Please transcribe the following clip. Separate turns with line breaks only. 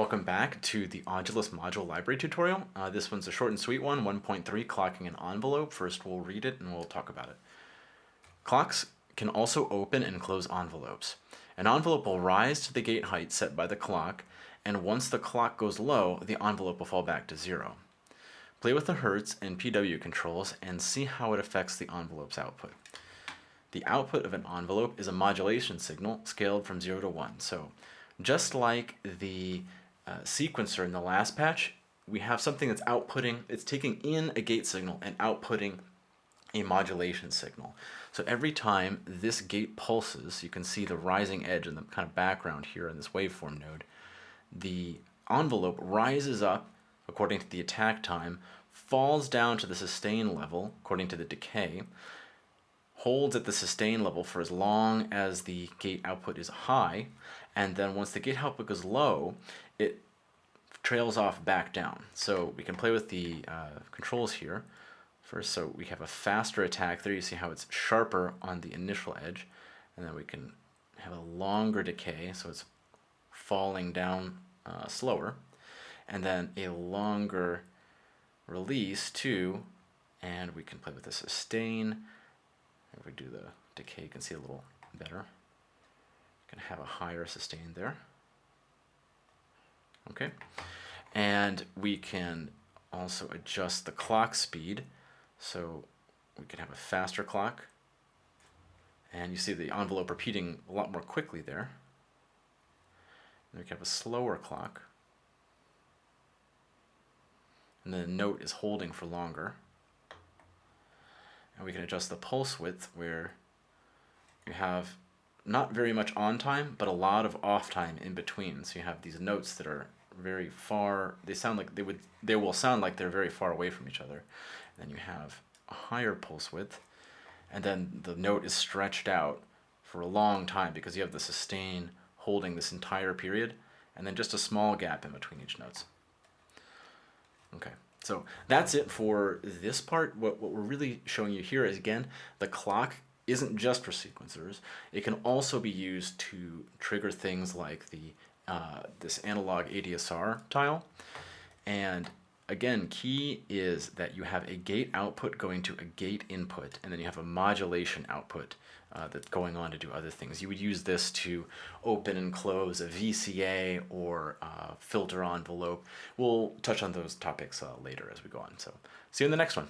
Welcome back to the Audulus Module Library tutorial. Uh, this one's a short and sweet one, 1.3, clocking an envelope. First we'll read it and we'll talk about it. Clocks can also open and close envelopes. An envelope will rise to the gate height set by the clock, and once the clock goes low, the envelope will fall back to zero. Play with the Hertz and PW controls and see how it affects the envelope's output. The output of an envelope is a modulation signal scaled from 0 to 1. So just like the uh, sequencer in the last patch, we have something that's outputting, it's taking in a gate signal and outputting a modulation signal. So every time this gate pulses, you can see the rising edge in the kind of background here in this waveform node, the envelope rises up according to the attack time, falls down to the sustain level according to the decay, holds at the sustain level for as long as the gate output is high, and then once the gate output goes low, it trails off back down. So we can play with the uh, controls here. First, so we have a faster attack there. You see how it's sharper on the initial edge. And then we can have a longer decay, so it's falling down uh, slower. And then a longer release too. And we can play with the sustain. If we do the decay, you can see a little better. You can have a higher sustain there. Okay, and we can also adjust the clock speed. So we can have a faster clock. And you see the envelope repeating a lot more quickly there. And we can have a slower clock. And the note is holding for longer. And we can adjust the pulse width where you have not very much on time, but a lot of off time in between. So you have these notes that are very far, they sound like they would, they will sound like they're very far away from each other. And then you have a higher pulse width, and then the note is stretched out for a long time because you have the sustain holding this entire period, and then just a small gap in between each notes. Okay, so that's it for this part. What, what we're really showing you here is, again, the clock isn't just for sequencers. It can also be used to trigger things like the uh, this analog ADSR tile. And again, key is that you have a gate output going to a gate input, and then you have a modulation output uh, that's going on to do other things. You would use this to open and close a VCA or uh, filter envelope. We'll touch on those topics uh, later as we go on. So see you in the next one.